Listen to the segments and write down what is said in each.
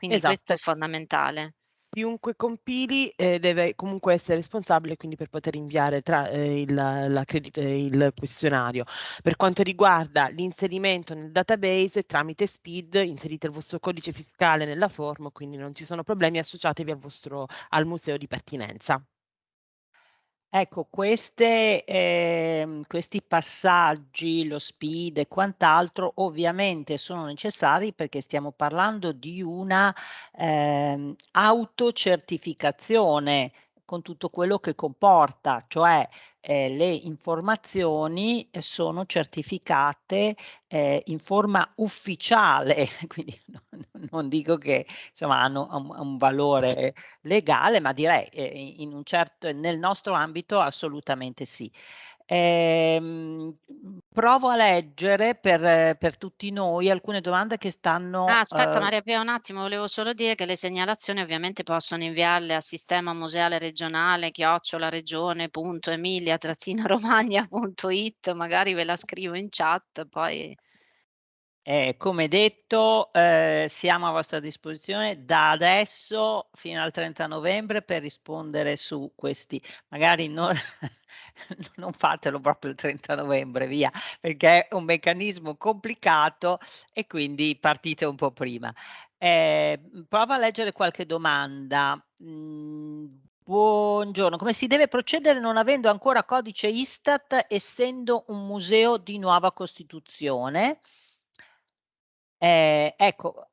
Quindi questo Esatto. è fondamentale. Chiunque compili, ehm, deve comunque essere responsabile, quindi per poter inviare tra ehm, il l'accredit il questionario. Per quanto riguarda l'inserimento nel database tramite SPID, inserite il vostro codice fiscale nella form, quindi non ci sono problemi, associatevi al vostro al museo di pertinenza. Ecco, queste ehm, questi passaggi, lo SPID e quant'altro, ovviamente sono necessari perché stiamo parlando di una, ehm, autocertificazione con tutto quello che comporta, cioè, ehm, le informazioni sono certificate, ehm, in forma ufficiale, quindi no non dico che insomma hanno ha un un valore legale, ma direi, ehm, i in un cert nel nostro ambito assolutamente sì. Ehm, provo a leggere per per tutti noi alcune domande che Ah, stanno, aspetta uhm Maria Pia un attimo, volevo solo dire che le segnalazioni ovviamente possono inviarle a sistema museale regionale chiocciola regione.emilia-romagna.it, magari ve la scrivo in chat poi Eh, come detto, ehm, siamo a vostra disposizione da adesso fino al 30 novembre per rispondere su questi magari non non fatelo proprio il 30 novembre, via, perché è un meccanismo complicato e quindi partite un po' prima. Ehm, provo a leggere qualche domanda. Mhmm, buongiorno, come si deve procedere non avendo ancora codice Istat, essendo un museo di nuova costituzione? Ehm, ecco,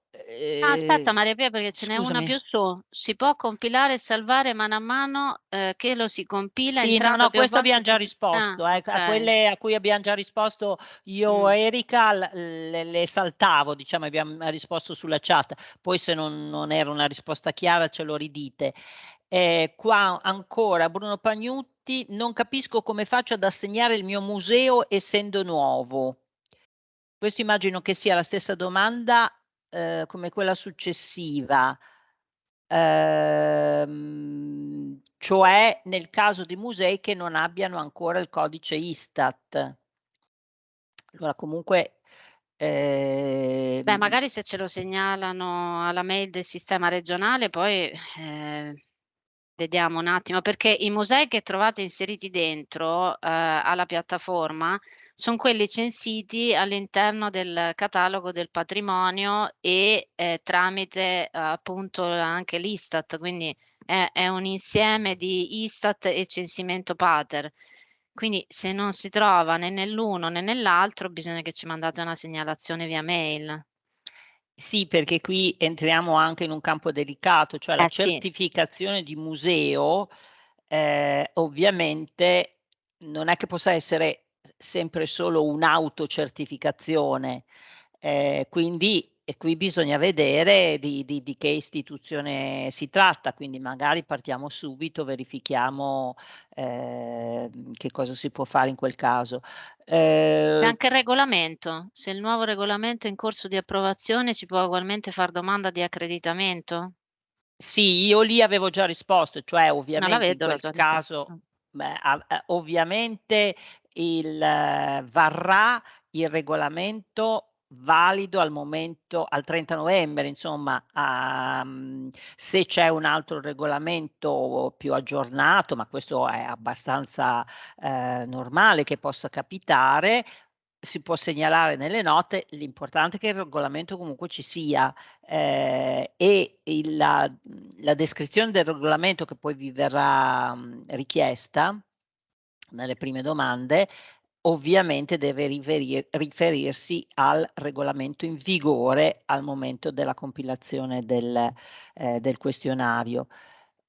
Ah, aspetta ehm Maria Pia perché ce n'è una più su. Si può compilare e salvare mano a mano, ehm, che lo si compila Sì, no, no, questo volte abbiam già su ah, risposto, eh, a okay. quelle a cui abbiam già risposto io e Erika le le saltavo, diciamo, abbiam risposto sulla chat. Poi se non non era una risposta chiara ce lo ridite. Ehm, qua ancora Bruno Pagnutti: "Non capisco come faccio ad assegnare il mio museo essendo nuovo." Questo immagino che sia la stessa domanda, ehm, come quella successiva. Ehm, cioè nel caso di musei che non abbiano ancora il codice Istat. Allora comunque, Beh, ehm magari se ce lo segnalano alla mail del sistema regionale poi, ehm, vediamo un attimo, perché i musei che trovate inseriti dentro, uhm, alla piattaforma, son quelli censiti all'interno del catalogo del patrimonio e, ehm, tramite appunto anche l'Istat, quindi è è un insieme di Istat e censimento pater. Quindi se non si trova né nell'uno né nell'altro bisogna che ci mandate una segnalazione via mail. Sì, perché qui entriamo anche in un campo delicato, cioè la Eh sì. certificazione di museo, ehm, ovviamente non è che possa essere sempre solo un'autocertificazione, ehm, quindi e qui bisogna vedere di di di che istituzione si tratta, quindi magari partiamo subito, verifichiamo, ehm, che cosa si può fare in quel caso. E Ehm anche il regolamento, se il nuovo regolamento è in corso di approvazione si può ugualmente far domanda di accreditamento? Sì, io lì avevo già risposto, cioè ovviamente in vedo la quel caso, beh, a ovviamente il varrà il regolamento valido al momento al 30 novembre, insomma, mhmm, se c'è un altro regolamento più aggiornato, ma questo è abbastanza, ehm, normale che possa capitare, si può segnalare nelle note, l'importante è che il regolamento comunque ci sia, ehm, e il la la descrizione del regolamento che poi vi verrà, mhmm, richiesta nelle prime domande, ovviamente deve riverir riferirsi al regolamento in vigore al momento della compilazione del ehm, del questionario.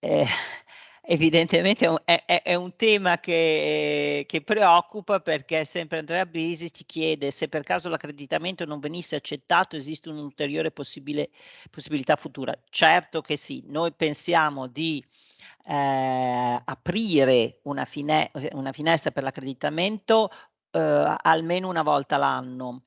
Ehm, evidentemente è un è è un tema che che preoccupa perché sempre Andrea Bisi ci chiede: "Se per caso l'accreditamento non venisse accettato esiste un'ulteriore possibilità futura?" Certo che sì. Noi pensiamo di, ehm, aprire una fine una finestra per l'accreditamento, uhm, almeno una volta l'anno.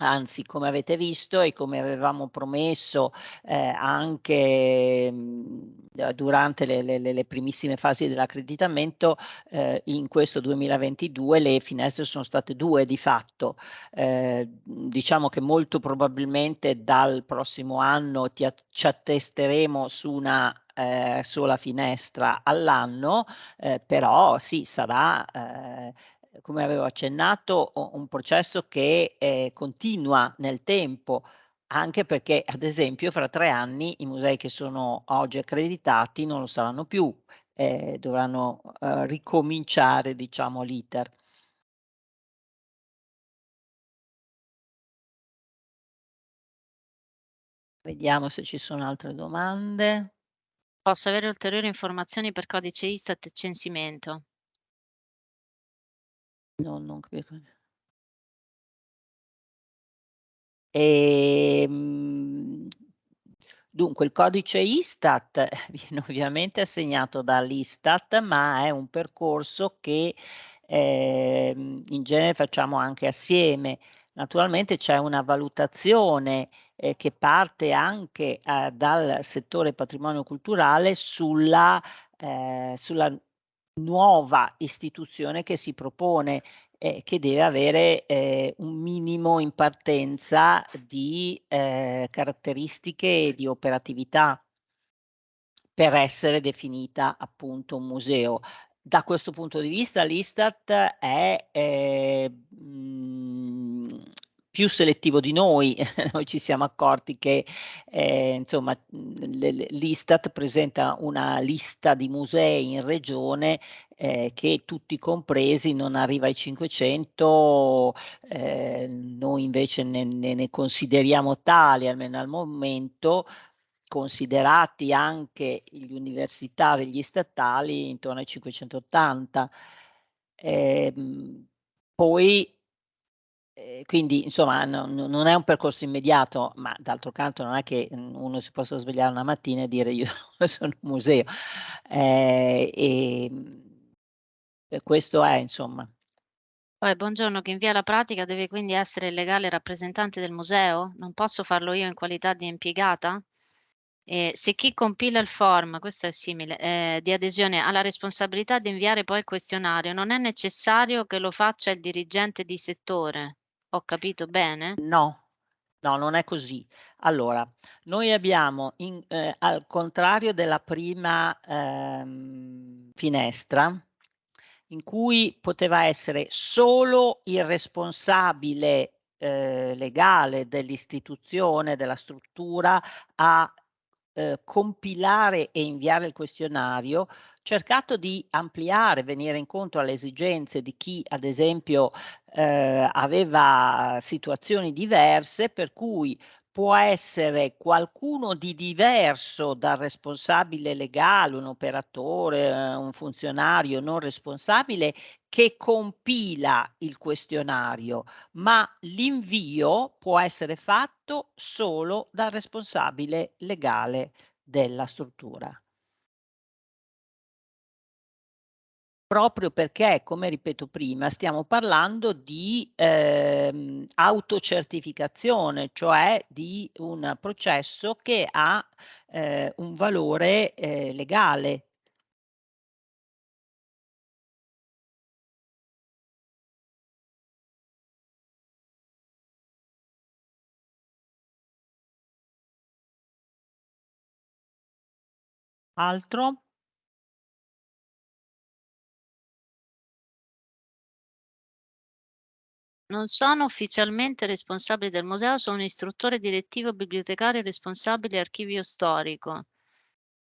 Anzi, come avete visto e come avevamo promesso, ehm, anche, mhmm, durante le le le primissime fasi dell'accreditamento, ehm, in questo 2022 le finestre sono state 2 di fatto. Ehm, diciamo che molto probabilmente dal prossimo anno ti ci attesteremo su una, ehm, sola finestra all'anno, ehm, però sì, sarà, ehm, come avevo accennato, un processo che, ehm, continua nel tempo, anche perché, ad esempio, fra 3 anni i musei che sono oggi accreditati non lo saranno più, ehm, dovranno, uhm, ricominciare diciamo l'iter. Vediamo se ci sono altre domande. Posso avere ulteriori informazioni per codice Istat e censimento? No, non credo. Ehm, dunque il codice Istat viene ovviamente assegnato dall'Istat, ma è un percorso che, ehm, in genere facciamo anche assieme. Naturalmente c'è una valutazione, ehm, che parte anche, uhm, dal settore patrimonio culturale sulla ehm, sulla nuova istituzione che si propone e che deve avere, ehm, un minimo in partenza di, ehm, caratteristiche e di operatività per essere definita appunto un museo. Da questo punto di vista l'Istat è, ehm, mhmm, più selettivo di noi. Noi ci siamo accorti che, ehm, insomma, mhmm, l'Istat presenta una lista di musei in regione, ehm, che tutti compresi non arriva ai 500, ehm, noi invece ne ne ne consideriamo tali, almeno al momento, considerati anche gli universitari gli statali intorno ai 580. Ehm, poi ehm, quindi insomma no no non è un percorso immediato, ma d'altro canto non è che, mhmm, uno si possa svegliare una mattina e dire: "Io sono un museo". Ehm, ehm, e questo è insomma. Poi buongiorno, chi invia la pratica deve quindi essere il legale rappresentante del museo? Non posso farlo io in qualità di impiegata? E se chi compila il form, questo è simile, ehm, di adesione ha la responsabilità di inviare poi il questionario, non è necessario che lo faccia il dirigente di settore. Ho capito bene? No, no, non è così. Allora, noi abbiamo in ehm, al contrario della prima, ehm, finestra, in cui poteva essere solo il responsabile, ehm, legale dell'istituzione, della struttura a, ehm, compilare e inviare il questionario, cercato di ampliare, venire incontro alle esigenze di chi, ad esempio, ehm, aveva situazioni diverse, per cui può essere qualcuno di diverso dal responsabile legale, un operatore, ehm, un funzionario non responsabile, che compila il questionario, ma l'invio può essere fatto solo dal responsabile legale della struttura. Proprio perché, come ripeto prima, stiamo parlando di, ehm, autocertificazione, cioè di un processo che ha, ehm, un valore, ehm, legale. Altro? Non sono ufficialmente responsabile del museo, sono istruttore direttivo, bibliotecario responsabile archivio storico.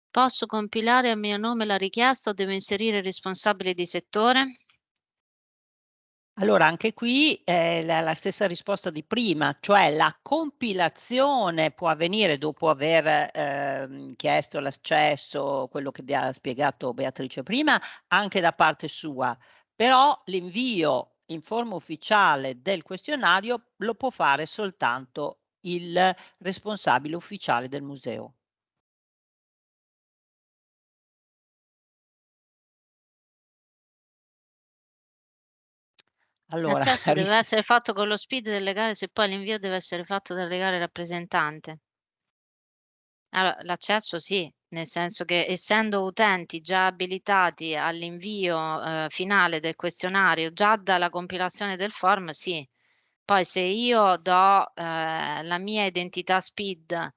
Posso compilare a mio nome la richiesta o devo inserire il responsabile di settore? Allora anche qui è la la stessa risposta di prima, cioè la compilazione può avvenire dopo aver, ehm, chiesto l'accesso, quello che vi ha spiegato Beatrice prima, anche da parte sua, però l'invio in forma ufficiale del questionario lo può fare soltanto il responsabile ufficiale del museo. Allora L'accesso deve essere fatto con lo SPID del legale se poi l'invio deve essere fatto dal legale rappresentante. Allora, l'accesso sì, nel senso che essendo utenti già abilitati all'invio, uhm, finale del questionario già dalla compilazione del form sì. Poi se io do, ehm, la mia identità SPID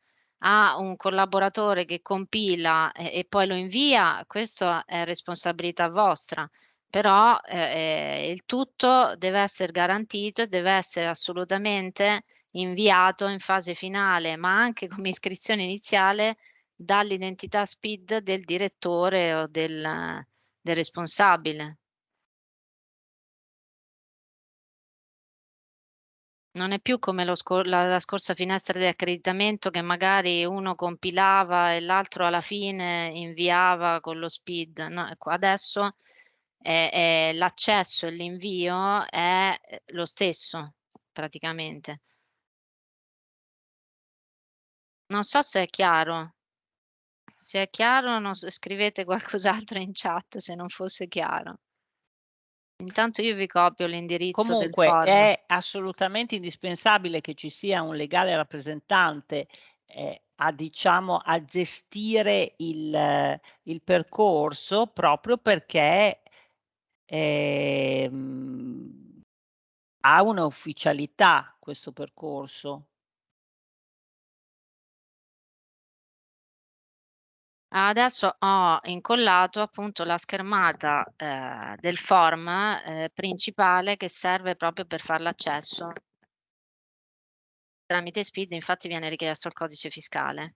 a un collaboratore che compila e e poi lo invia, questo è responsabilità vostra, però, ehm, il tutto deve esser garantito e deve essere assolutamente inviato in fase finale, ma anche come iscrizione iniziale dall'identità SPID del direttore o del del responsabile. Non è più come scor la la scorsa finestra di accreditamento che magari uno compilava e l'altro alla fine inviava con lo SPID. No, ecco adesso l'accesso e l'invio è, lo stesso praticamente. Non so se è chiaro. Se è chiaro non s scrivete qualcos'altro in chat se non fosse chiaro. Intanto io vi copio l'indirizzo Comunque è assolutamente indispensabile che ci sia un legale rappresentante, ehm, a diciamo a gestire il il percorso proprio perché, ehm, ha una ufficialità questo percorso. Adesso ho incollato appunto la schermata, ehm, del form, ehm, principale che serve proprio per far l'accesso. Tramite SPID infatti viene richiesto il codice fiscale.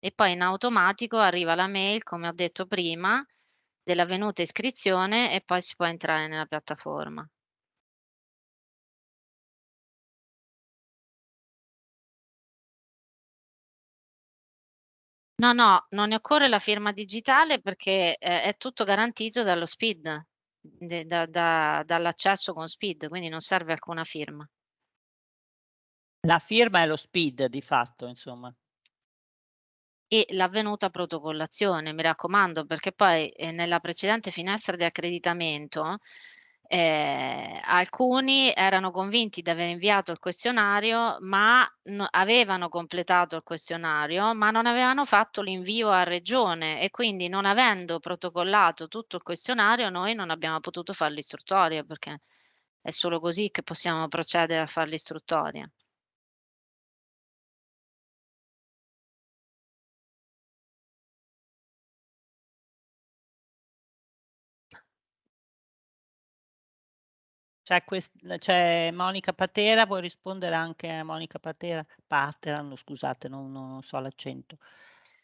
E poi in automatico arriva la mail, come ho detto prima, dell'avvenuta iscrizione e poi si può entrare nella piattaforma. No, no, non ne occorre la firma digitale perché è è tutto garantito dallo SPID, da da dall'accesso con SPID, quindi non serve alcuna firma. La firma è lo SPID di fatto, insomma. E l'avvenuta protocollazione, mi raccomando, perché poi, ehm, nella precedente finestra di accreditamento, ehm, alcuni erano convinti di aver inviato il questionario, ma avevano completato il questionario, ma non avevano fatto l'invio a regione e quindi non avendo protocollato tutto il questionario noi non abbiamo potuto far l'istruttoria, perché è solo così che possiamo procedere a far l'istruttoria. C'è ques c'è Monica Patera, vuoi rispondere anche a Monica Patera? Pateran, scusate, non non so l'accento.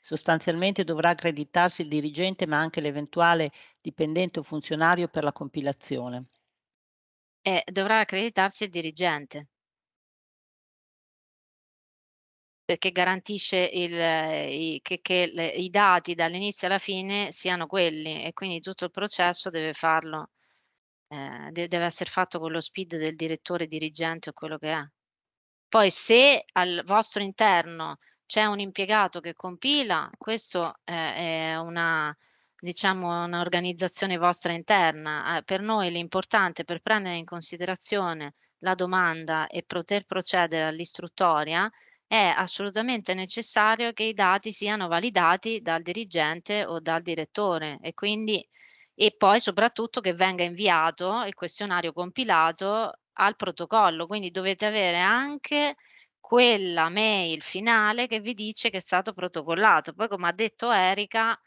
Sostanzialmente dovrà accreditarsi il dirigente, ma anche l'eventuale dipendente o funzionario per la compilazione. Eh, dovrà accreditarsi il dirigente. Perché garantisce il i che che le i dati dall'inizio alla fine siano quelli e quindi tutto il processo deve farlo de deve esser fatto con lo SPID del direttore dirigente o quello che è. Poi se al vostro interno c'è un impiegato che compila, questo è è una diciamo un'organizzazione vostra interna. A per noi l'importante per prendere in considerazione la domanda e poter procedere all'istruttoria è assolutamente necessario che i dati siano validati dal dirigente o dal direttore e quindi e poi soprattutto che venga inviato il questionario compilato al protocollo. Quindi dovete avere anche quella mail finale che vi dice che è stato protocollato. Poi come ha detto Erika,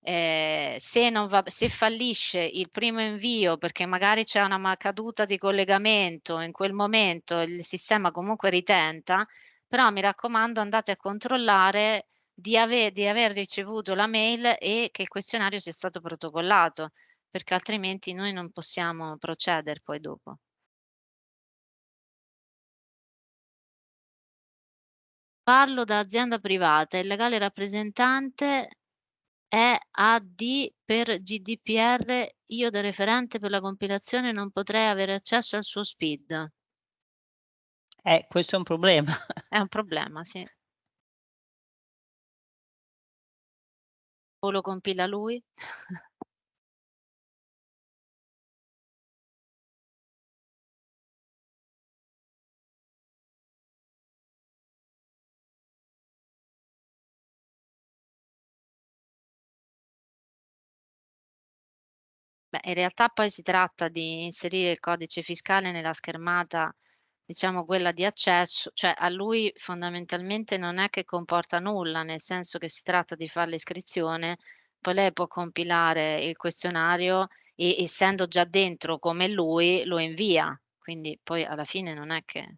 ehm, se va se fallisce il primo invio perché magari c'è una caduta di collegamento, in quel momento il sistema comunque ritenta, però mi raccomando andate a controllare di ave di aver ricevuto la mail e che il questionario sia stato protocollato, perché altrimenti noi non possiamo proceder poi dopo. Parlo da azienda privata, il legale rappresentante è AD per GDPR, io da referente per la compilazione non potrei avere accesso al suo SPID. Eh, questo è un problema. È un problema, sì. o lo compila lui? Beh, in realtà poi si tratta di inserire il codice fiscale nella schermata diciamo quella di accesso, cioè a lui fondamentalmente non è che comporta nulla, nel senso che si tratta di far l'iscrizione, poi lei può compilare il questionario e essendo già dentro come lui lo invia, quindi poi alla fine non è che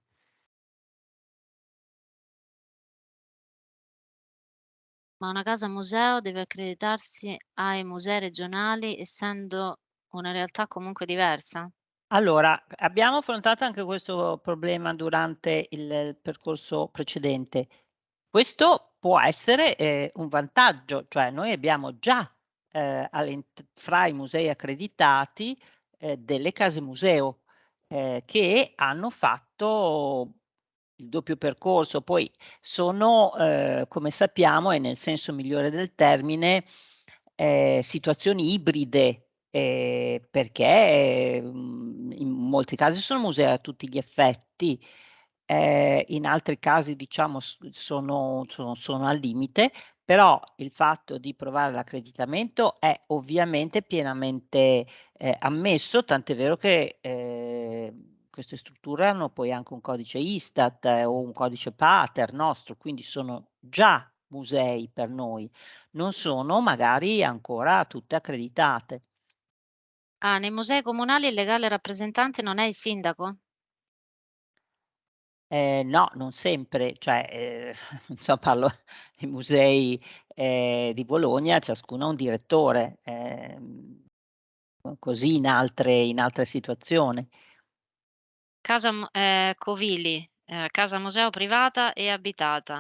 Ma una casa museo deve accreditarsi ai musei regionali essendo una realtà comunque diversa? Allora, abbiamo affrontato anche questo problema durante il percorso precedente. Questo può essere, ehm, un vantaggio, cioè noi abbiamo già, all'int fra i musei accreditati, ehm, delle case museo, ehm, che hanno fatto il doppio percorso. Poi sono, ehm, come sappiamo, e nel senso migliore del termine, ehm, situazioni ibride, ehm, perché, mhmm, in molti casi sono musei a tutti gli effetti, ehm, in altri casi diciamo sono sono sono al limite, però il fatto di provare l'accreditamento è ovviamente pienamente, ehm, ammesso, tant'è vero che, ehm, queste strutture hanno poi anche un codice Istat eh, o un codice Pater nostro, quindi sono già musei per noi, non sono magari ancora tutte accreditate. Ah, nei musei comunali il legale rappresentante non è il sindaco? Ehm, no, non sempre, cioè, ehm, insomma parlo dei musei, ehm, di Bologna, ciascuno ha un direttore, ehm, co così in altre in altre situazioni. Casa mu ehm, Covili, ehm, casa museo privata e abitata.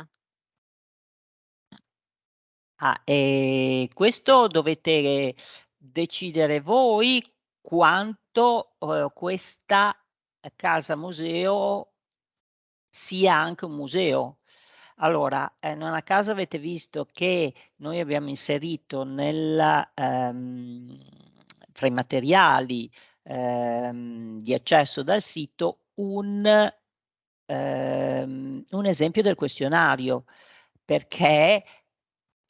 Ah, ehm, questo dovete decidere voi quanto, uhm, questa casa museo sia anche un museo. Allora, ehm, non a caso avete visto che noi abbiamo inserito nel ehm, fra i materiali, ehm, di accesso dal sito un ehm, un esempio del questionario, perché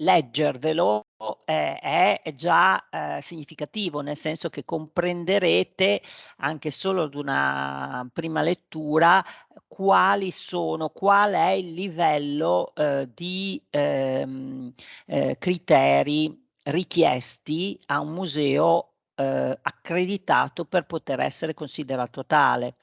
Leggervelo, ehm, è già, ehm, significativo, nel senso che comprenderete, anche solo ad una prima lettura, quali sono qual è il livello, uhm, di, ehm, ehm, criteri richiesti a un museo, uhm, accreditato per poter essere considerato tale.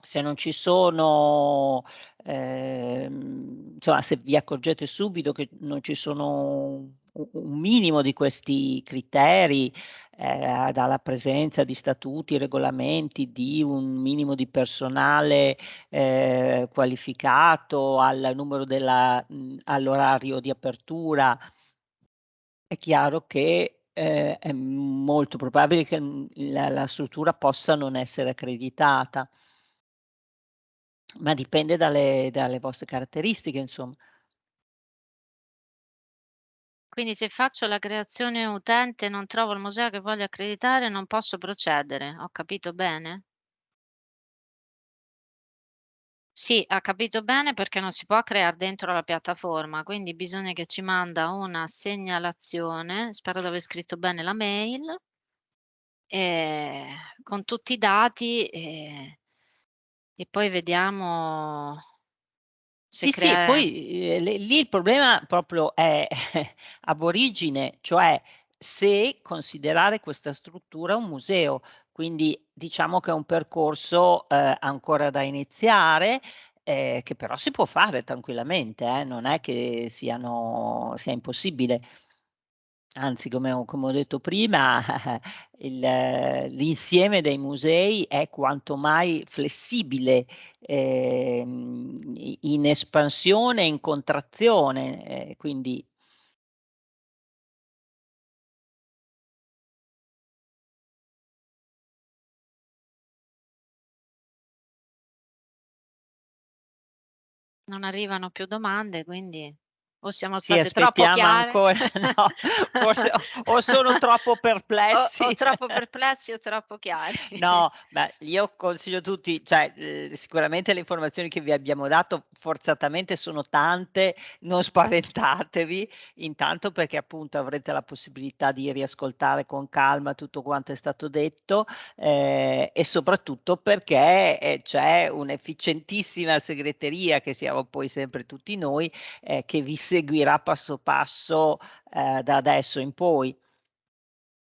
Se non ci sono ehm, insomma se vi accorgete subito che non ci sono un minimo di questi criteri, ehm, dalla presenza di statuti, regolamenti, di un minimo di personale, ehm, qualificato, al numero della mhmm, all'orario di apertura, è chiaro che, ehm, è molto probabile che, mhmm, la la struttura possa non essere accreditata. Ma dipende dalle dalle vostre caratteristiche insomma. Quindi se faccio la creazione utente e non trovo il museo che voglio accreditare, non posso procedere. Ho capito bene? Sì, ha capito bene perché non si può crear dentro la piattaforma, quindi bisogna che ci manda una segnalazione, spero di aver scritto bene la mail, ehm, con tutti i dati, ehm, e poi vediamo se Sì, sì, crea poi, ehm, lì lì il problema proprio è ab origine, cioè se considerare questa struttura un museo. Quindi diciamo che è un percorso, ehm, ancora da iniziare, ehm, che però si può fare tranquillamente, eh, non è che siano sia impossibile. Anzi, come ho come ho detto prima, l'insieme dei musei è quanto mai flessibile, i in espansione e in contrazione, ehm, quindi non arrivano più domande, quindi O siamo Sì, state troppo aspettiamo chiare? ancora no, forse o sono troppo perplessi. O o troppo perplessi o troppo chiari. No, beh, io consiglio a tutti cioè, ehm, sicuramente le informazioni che vi abbiamo dato forzatamente sono tante, non spaventatevi, intanto perché appunto avrete la possibilità di riascoltare con calma tutto quanto è stato detto, ehm, e soprattutto perché, ehm, c'è un'efficientissima segreteria, che siamo poi sempre tutti noi, ehm, che vi seguirà passo passo, ehm, da adesso in poi.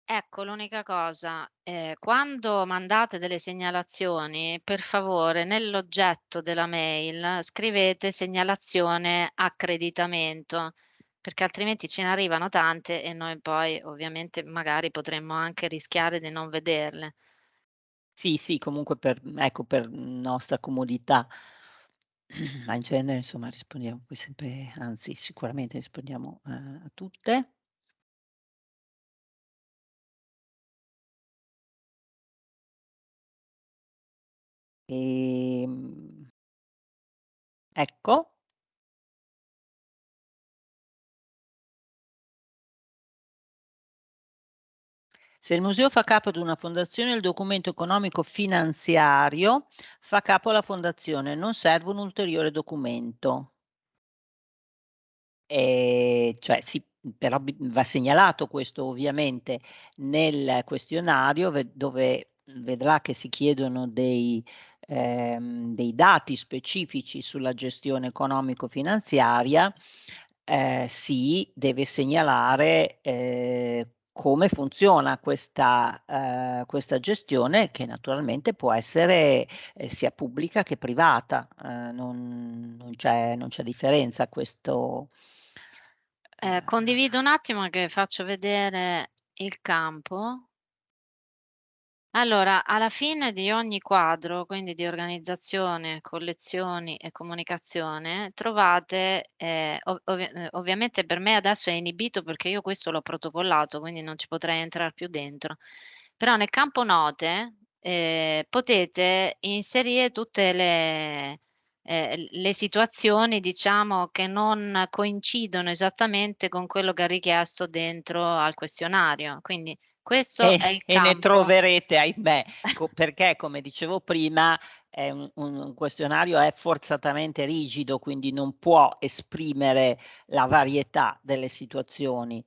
Ecco, l'unica cosa, ehm, quando mandate delle segnalazioni, per favore nell'oggetto della mail scrivete segnalazione accreditamento, perché altrimenti ce ne arrivano tante e noi poi ovviamente magari potremmo anche rischiare di non vederle. Sì, sì, comunque per ecco, per nostra comodità. Ma in genere insomma rispondiamo poi sempre anzi sicuramente rispondiamo, ehm, a tutte. Ehm Ecco. Se il museo fa capo ad una fondazione, il documento economico finanziario fa capo alla fondazione, non serve un ulteriore documento. Ehm, cioè sì, però va segnalato questo ovviamente nel questionario ve dove vedrà che si chiedono dei ehm, dei dati specifici sulla gestione economico-finanziaria, ehm, si deve segnalare, ehm, come funziona questa ehm, questa gestione che naturalmente può essere, ehm, sia pubblica che privata, ehm, non non c'è differenza questo Ehm, ehm condivido un attimo che faccio vedere il campo. Allora, alla fine di ogni quadro, quindi di organizzazione, collezioni e comunicazione, trovate, ehm, ov ovvia ehm, ovviamente per me adesso è inibito perché io questo l'ho protocollato, quindi non ci potrei entrar più dentro. Però nel campo note, ehm, potete inserire tutte le l le situazioni diciamo che non coincidono esattamente con quello che ha richiesto dentro al questionario. Quindi questo E è il e ne troverete ahimè, co perché come dicevo prima è un un questionario è forzatamente rigido, quindi non può esprimere la varietà delle situazioni.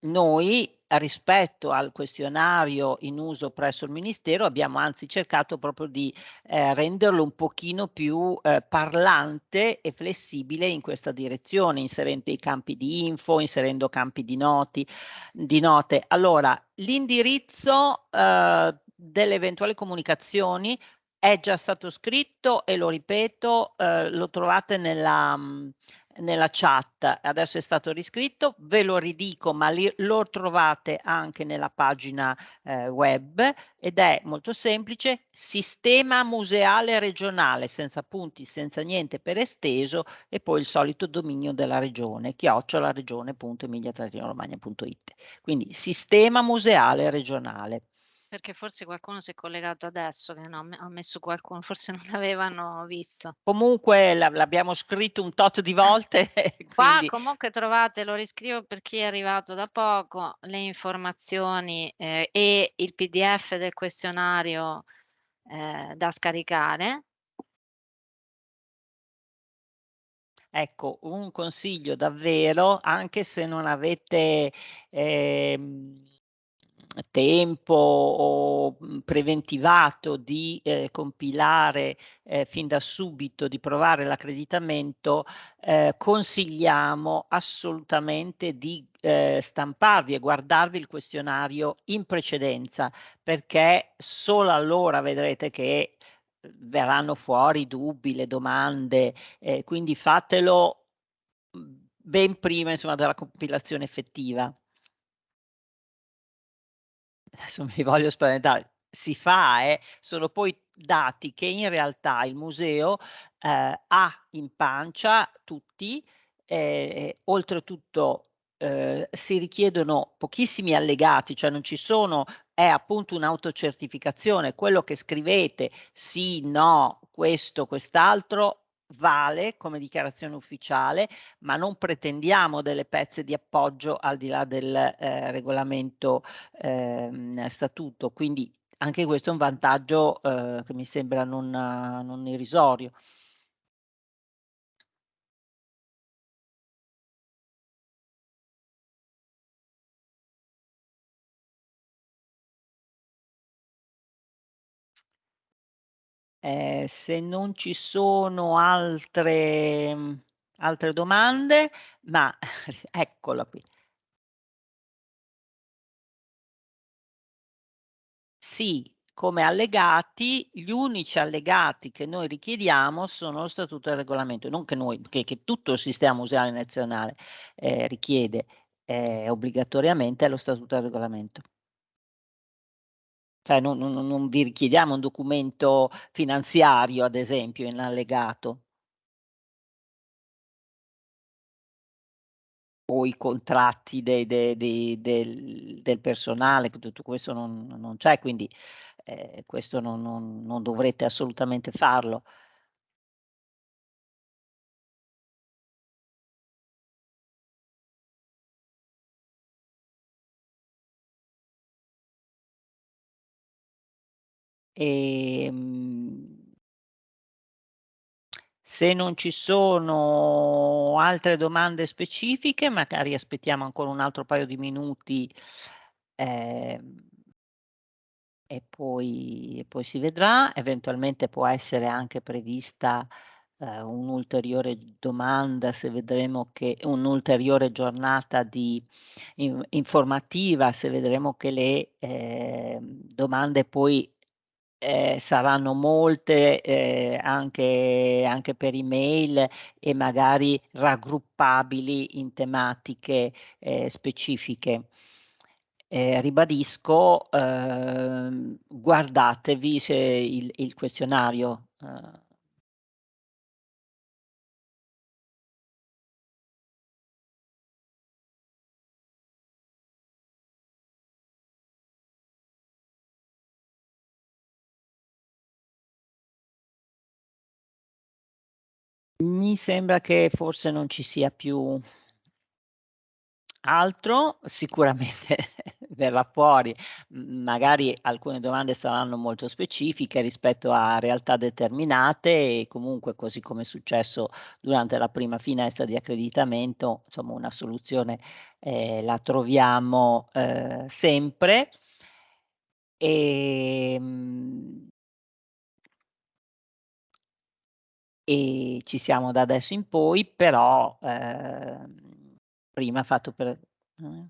Noi, rispetto al questionario in uso presso il ministero, abbiamo anzi cercato proprio di, ehm, renderlo un pochino più, ehm, parlante e flessibile in questa direzione, inserendo i campi di info, inserendo campi di noti di note. Allora, l'indirizzo, uhm, delle eventuali comunicazioni è già stato scritto e lo ripeto, uhm, lo trovate nella mhmm, nella chat, adesso è stato riscritto, ve lo ridico ma li lo trovate anche nella pagina, ehm, web ed è molto semplice: sistema museale regionale, senza punti, senza niente per esteso e poi il solito dominio della regione, chiocciolaregione.emilia-romagna.it. Quindi sistema museale regionale. Perché forse qualcuno si è collegato adesso che no, ha me ha messo qualcuno, forse non l'avevano visto. Comunque l'ab l'abbiamo scritto un tot di volte Qua quindi comunque trovate, lo riscrivo per chi è arrivato da poco, le informazioni, ehm, e il PDF del questionario, ehm, da scaricare. Ecco, un consiglio davvero, anche se non avete, ehm, tempo mhmm, preventivato di, ehm, compilare, ehm, fin da subito, di provare l'accreditamento, ehm, consigliamo assolutamente di, ehm, stamparvi e guardarvi il questionario in precedenza, perché solo allora vedrete che, uhm, verranno fuori dubbi, le domande, e quindi fatelo, mhmm, ben prima insomma della compilazione effettiva. Adesso mi voglio spaventare, si fa eh, sono poi dati che in realtà il museo, ehm, ha in pancia tutti, ehm, oltretutto, uhm, si richiedono pochissimi allegati, cioè non ci sono è appunto un'autocertificazione, quello che scrivete sì, no, questo, quest'altro, vale come dichiarazione ufficiale, ma non pretendiamo delle pezze di appoggio al di là del, ehm, regolamento, ehm, statuto. Quindi anche questo è un vantaggio, uhm, che mi sembra non non irrisorio. Ehm, se non ci sono altre mhmm, altre domande, ma eccola qui. Sì, come allegati, gli unici allegati che noi richiediamo sono lo statuto e il regolamento, non che noi, che che tutto il sistema museale nazionale, ehm, richiede, ehm, obbligatoriamente lo statuto e il regolamento. Cioè non non non vi richiediamo un documento finanziario, ad esempio, in allegato. O i contratti de de de del del personale, tutto questo non non c'è, quindi, ehm, questo non non non dovrete assolutamente farlo. Ehm se non ci sono altre domande specifiche, magari aspettiamo ancora un altro paio di minuti, ehm e poi e poi si vedrà. Eventualmente può essere anche prevista, ehm, un'ulteriore domanda se vedremo che un'ulteriore giornata di in informativa, se vedremo che le, ehm, domande poi Ehm, saranno molte, ehm, anche anche per email e magari raggruppabili in tematiche, ehm, specifiche. Ehm, ribadisco, uhm, guardatevi il il questionario, uhm Mi sembra che forse non ci sia più altro, sicuramente verrà fuori, magari alcune domande saranno molto specifiche rispetto a realtà determinate e comunque, così come è successo durante la prima finestra di accreditamento, insomma una soluzione, ehm, la troviamo, ehm, sempre. Ehm E ci siamo da adesso in poi, però, ehm, prima fatto per mh.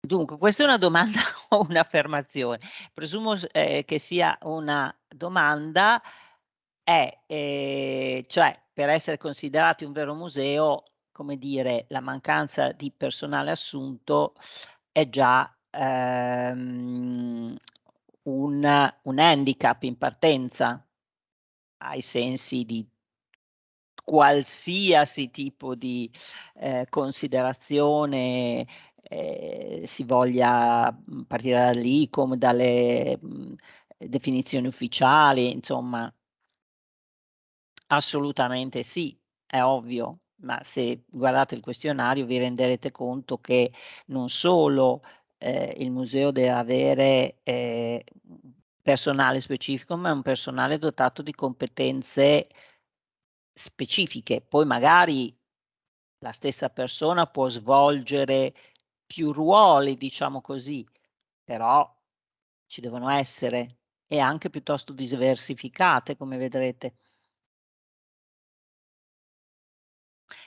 Dunque, questa è una domanda o un'affermazione? Presumo s ehm, che sia una domanda è, ehm, cioè per essere considerati un vero museo, come dire, la mancanza di personale assunto è già, ehm, un un handicap in partenza, ai sensi di qualsiasi tipo di, ehm, considerazione, ehm, si voglia, mhmm, partire dall'ICOM, dalle, mhmm, definizioni ufficiali, insomma. Assolutamente sì, è ovvio, ma se guardate il questionario vi renderete conto che non solo, ehm, il museo deve avere, ehm, personale specifico, ma è un personale dotato di competenze specifiche. Poi magari la stessa persona può svolgere più ruoli, diciamo così, però ci devono essere e anche piuttosto diversificate, come vedrete.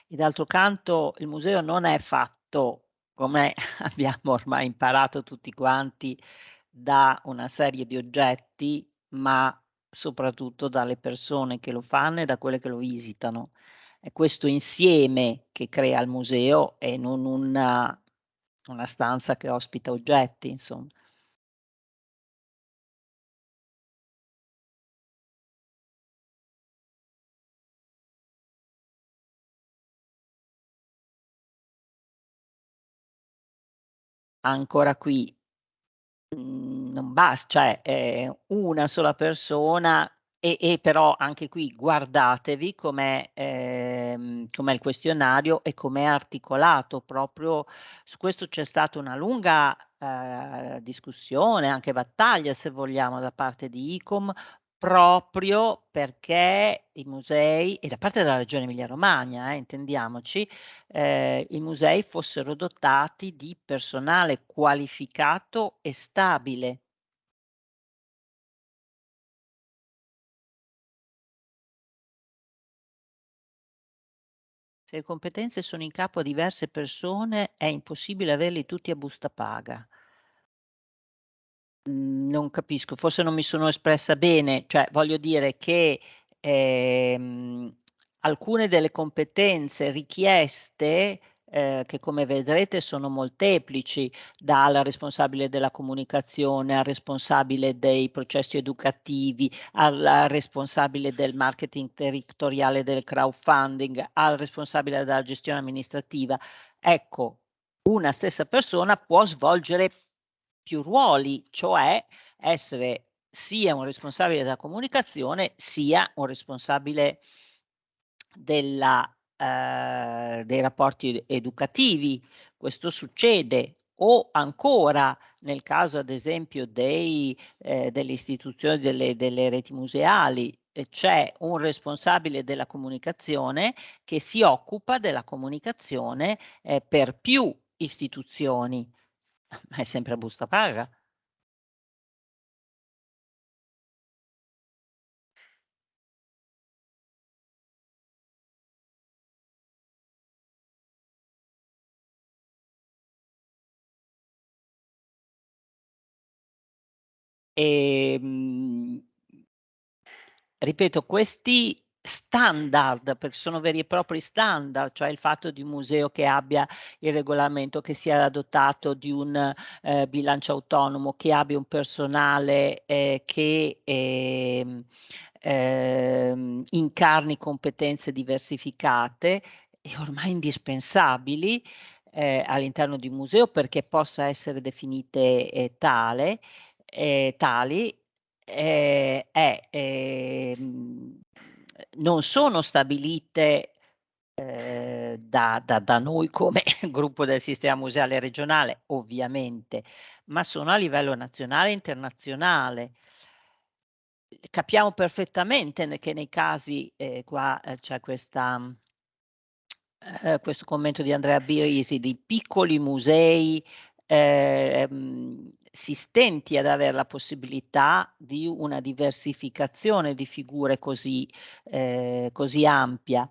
E d'altro canto il museo non è fatto, come abbiamo ormai imparato tutti quanti, da una serie di oggetti, ma soprattutto dalle persone che lo fanno e da quelle che lo visitano. È questo insieme che crea il museo e non una una stanza che ospita oggetti, insom Ancora qui Mhmm, non bas cioè, ehm, una sola persona e e però anche qui guardatevi com'è ehm, com'è il questionario e com'è articolato. Proprio su questo c'è stata una lunga, ehm, discussione, anche battaglia se vogliamo, da parte di ICOM, proprio perché i musei e da parte della Regione Emilia Romagna eh, intendiamoci, ehm, i musei fossero dotati di personale qualificato e stabile. Se le competenze sono in capo a diverse persone, è impossibile averli tutti a busta paga. Mhmm, non capisco, forse non mi sono espressa bene, cioè voglio dire che, ehm, alcune delle competenze richieste, ehm, che come vedrete sono molteplici, dal responsabile della comunicazione, al responsabile dei processi educativi, al responsabile del marketing territoriale del crowdfunding, al responsabile della gestione amministrativa. Ecco, una stessa persona può svolgere più ruoli, cioè essere sia un responsabile della comunicazione, sia un responsabile della ehm, dei rapporti educativi. Questo succede o ancora nel caso ad esempio dei ehm, delle istituzioni delle delle reti museali, ehm, c'è un responsabile della comunicazione che si occupa della comunicazione, ehm, per più istituzioni. Ma è sempre a busta paga. Ehm, ripeto, questi standard, perché sono veri e propri standard, cioè il fatto di un museo che abbia il regolamento, che sia dotato di un, ehm, bilancio autonomo, che abbia un personale, ehm, che, ehm, incarni competenze diversificate e ormai indispensabili, ehm, all'interno di un museo perché possa essere definite, ehm, tale ehm, tali, è ehm, non sono stabilite, ehm, da da da noi come gruppo del sistema museale regionale, ovviamente, ma sono a livello nazionale e internazionale. Capiamo perfettamente che nei casi, ehm, qua, ehm, c'è questa ehm, questo commento di Andrea Birisi, di piccoli musei, ehm, si stenti ad aver la possibilità di una diversificazione di figure così ehm, così ampia.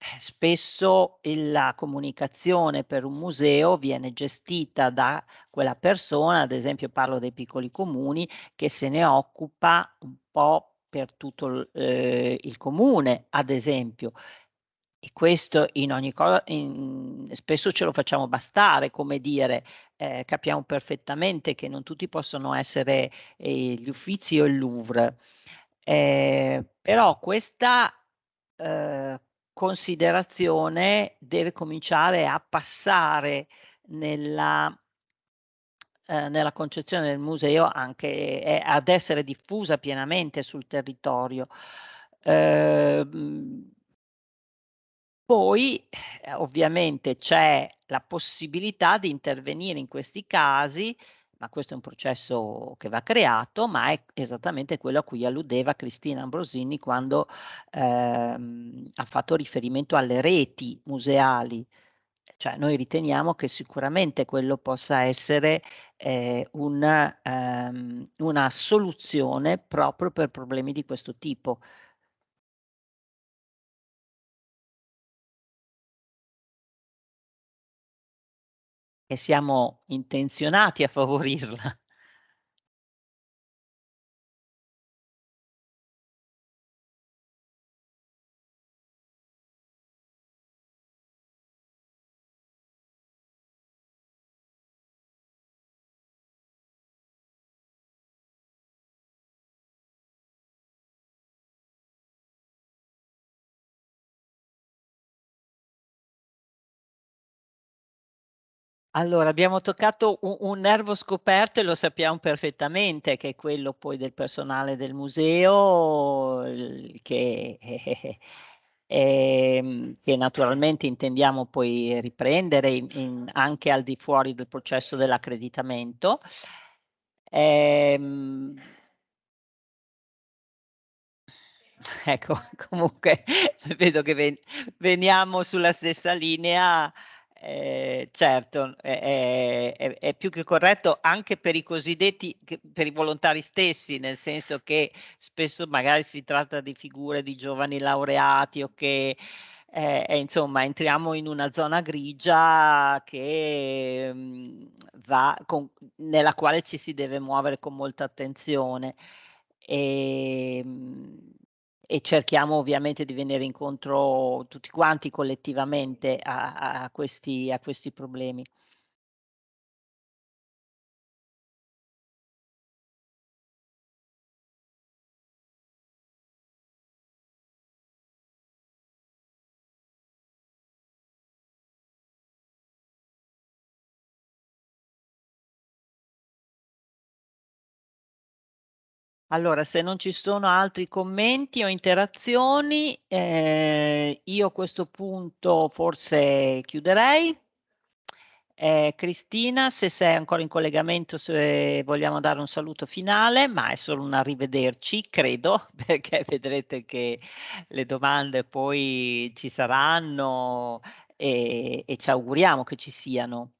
Eh, spesso la comunicazione per un museo viene gestita da quella persona, ad esempio parlo dei piccoli comuni, che se ne occupa un po' per tutto l ehm, il comune, ad esempio. E questo in ogni co in spesso ce lo facciamo bastare, come dire, ehm, capiamo perfettamente che non tutti possono essere, ehm, gli Uffizi o il Louvre. Ehm, però questa, ehm, considerazione deve cominciare a passare nella ehm, nella concezione del museo anche e ad essere diffusa pienamente sul territorio. Ehm poi, eh, ovviamente c'è la possibilità di intervenire in questi casi, ma questo è un processo che va creato, ma è esattamente quello a cui alludeva Cristina Ambrosini quando, ehm, ha fatto riferimento alle reti museali. Cioè noi riteniamo che sicuramente quello possa essere, ehm, un ehm, una soluzione proprio per problemi di questo tipo. E siamo intenzionati a favorirla. Allora, abbiamo toccato u un nervo scoperto e lo sappiamo perfettamente, che è quello poi del personale del museo, che ehm, che naturalmente intendiamo poi riprendere in in anche al di fuori del processo dell'accreditamento. Ehm Ecco, comunque vedo che ven veniamo sulla stessa linea. Ehm, certo, è è è più che corretto anche per i cosiddetti per i volontari stessi, nel senso che spesso magari si tratta di figure di giovani laureati o che e e insomma entriamo in una zona grigia che, mhmm, va con nella quale ci si deve muovere con molta attenzione. Ehm, e cerchiamo ovviamente di venire incontro tutti quanti collettivamente a a questi a questi problemi. Allora, se non ci sono altri commenti o interazioni, ehm, io a questo punto forse chiuderei. Ehm, Cristina, se sei ancora in collegamento, se vogliamo dare un saluto finale, ma è solo un arrivederci, credo, perché vedrete che le domande poi ci saranno e e ci auguriamo che ci siano.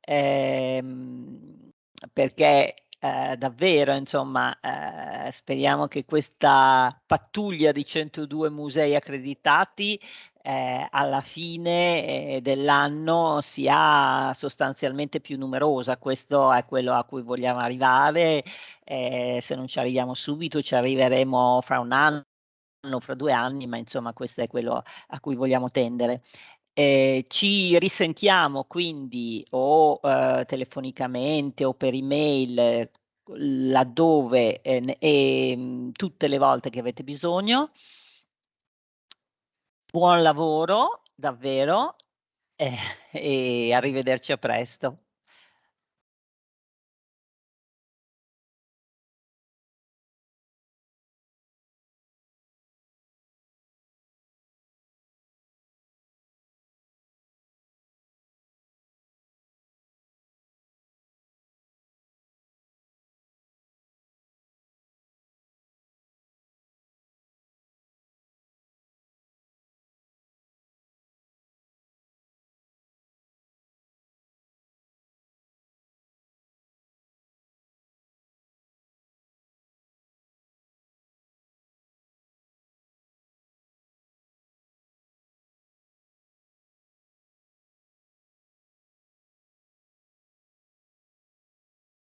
Ehm, perché, ehm, davvero insomma, ehm, speriamo che questa pattuglia di 102 musei accreditati, ehm, alla fine, ehm, dell'anno sia sostanzialmente più numerosa. Questo è quello a cui vogliamo arrivare, ehm, se non ci arriviamo subito ci arriveremo fra 1 anno, fra 2 anni, ma insomma questo è quello a cui vogliamo tendere. Ehm, ci risentiamo quindi o, uhm, telefonicamente o per email laddove, ehm, ehm, tutte le volte che avete bisogno. Buon lavoro, davvero, eh, e arrivederci a presto.